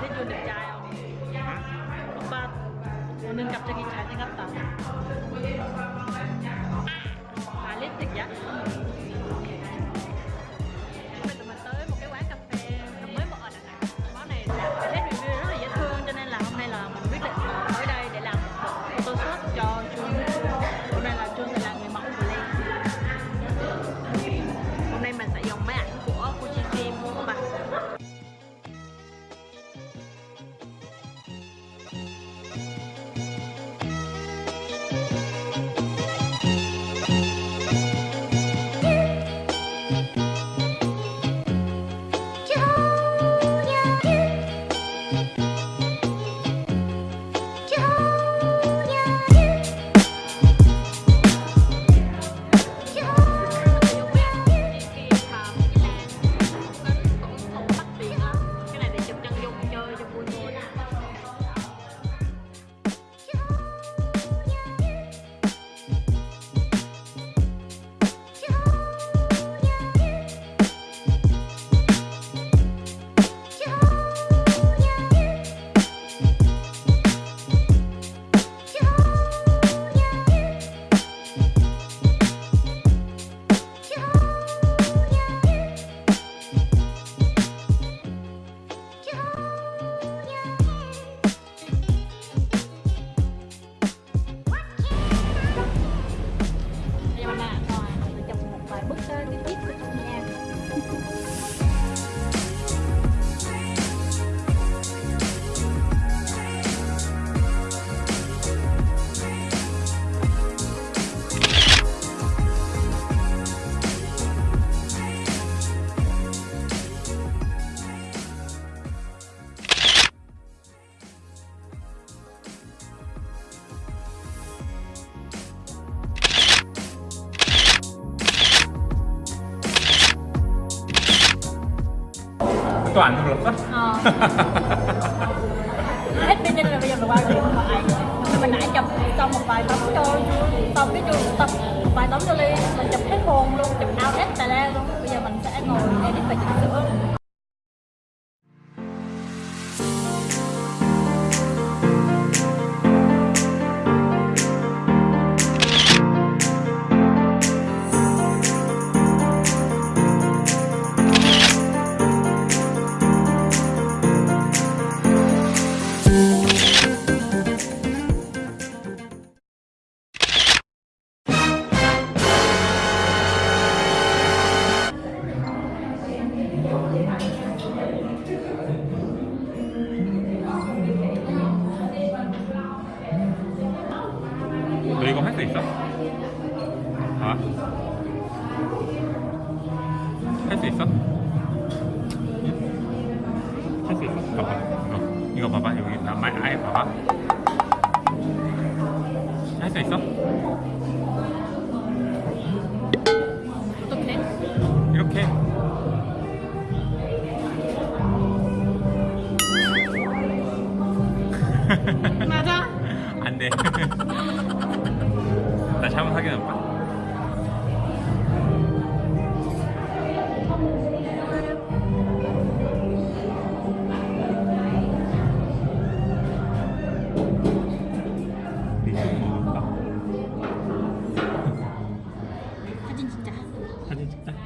ที่อยู่ในใจเอาบ้านคนนึงกับจะกินใช้มครับตาหาเล็กติดยักษ์ toàn trong lập á hết bây giờ là bây giờ là bài rồi mà ai mình nãy chụp xong một bài tấm cho xong cái trường tập một bài tấm cho ly. Mình chụp hết hồn luôn, chụp out hết tài lan luôn. Bây giờ mình sẽ ngồi edit và chỉnh sửa. 수 있어? 아? 할 수 있어? 할 수 있어? 봐봐 이거 이거 봐봐 여기 나 말, 아예 봐봐 할 수 있어? 어떻게? 이렇게 맞아 안돼 아니 잘못 하긴 했다 사진 찍자. 사진 찍자.